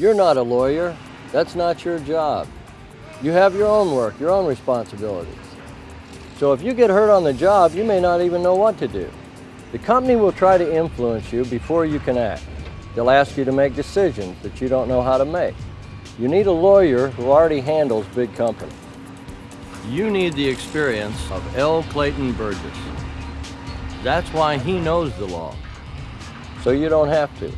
You're not a lawyer. That's not your job. You have your own work, your own responsibilities. So if you get hurt on the job, you may not even know what to do. The company will try to influence you before you can act. They'll ask you to make decisions that you don't know how to make. You need a lawyer who already handles big companies. You need the experience of L. Clayton Burgess. That's why he knows the law. So you don't have to.